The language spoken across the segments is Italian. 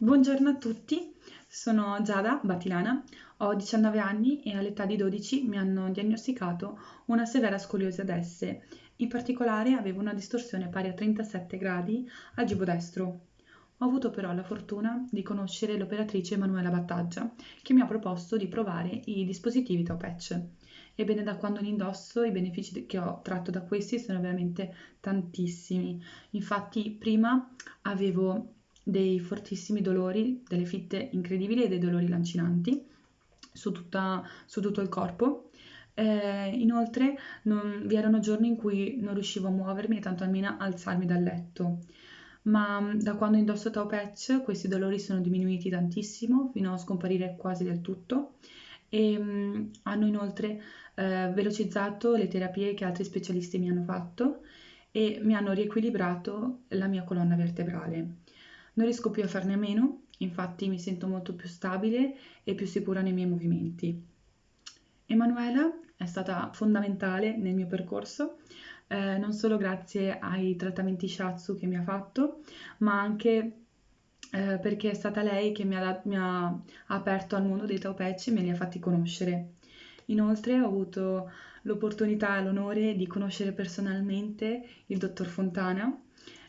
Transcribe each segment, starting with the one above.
Buongiorno a tutti, sono Giada Batilana, ho 19 anni e all'età di 12 mi hanno diagnosticato una severa scoliosi ad esse. In particolare avevo una distorsione pari a 37 gradi al gibo destro. Ho avuto però la fortuna di conoscere l'operatrice Emanuela Battaggia che mi ha proposto di provare i dispositivi Tau Patch. Ebbene, da quando li indosso i benefici che ho tratto da questi sono veramente tantissimi. Infatti, prima avevo dei fortissimi dolori, delle fitte incredibili e dei dolori lancinanti su, tutta, su tutto il corpo. Eh, inoltre non, vi erano giorni in cui non riuscivo a muovermi e tanto almeno alzarmi dal letto. Ma mm, da quando indosso Tau Patch questi dolori sono diminuiti tantissimo fino a scomparire quasi del tutto e mh, mm, hanno inoltre eh, velocizzato le terapie che altri specialisti mi hanno fatto e mi hanno riequilibrato la mia colonna vertebrale. Non riesco più a farne a meno, infatti mi sento molto più stabile e più sicura nei miei movimenti. Emanuela è stata fondamentale nel mio percorso, eh, non solo grazie ai trattamenti Shatsu che mi ha fatto, ma anche eh, perché è stata lei che mi ha, mi ha, aperto al mondo dei Taupeci e me li ha fatti conoscere. Inoltre ho avuto l'opportunità e l'onore di conoscere personalmente il dottor Fontana,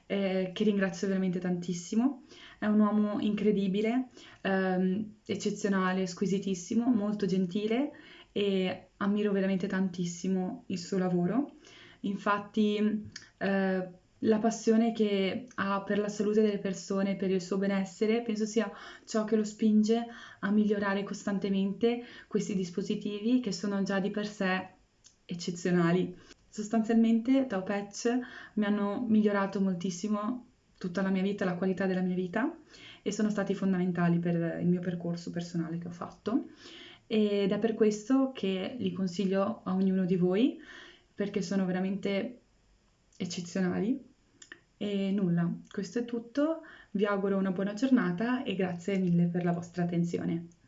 eh, che ringrazio veramente tantissimo. È un uomo incredibile, ehm, eccezionale, squisitissimo, molto gentile e ammiro veramente tantissimo il suo lavoro. Infatti, eh, la passione che ha per la salute delle persone, per il suo benessere, penso sia ciò che lo spinge a migliorare costantemente questi dispositivi che sono già di per sé eccezionali. Sostanzialmente Tau Patch mi hanno migliorato moltissimo tutta la mia vita, la qualità della mia vita e sono stati fondamentali per il mio percorso personale che ho fatto. Ed è per questo che li consiglio a ognuno di voi perché sono veramente eccezionali. E nulla, questo è tutto, vi auguro una buona giornata e grazie mille per la vostra attenzione.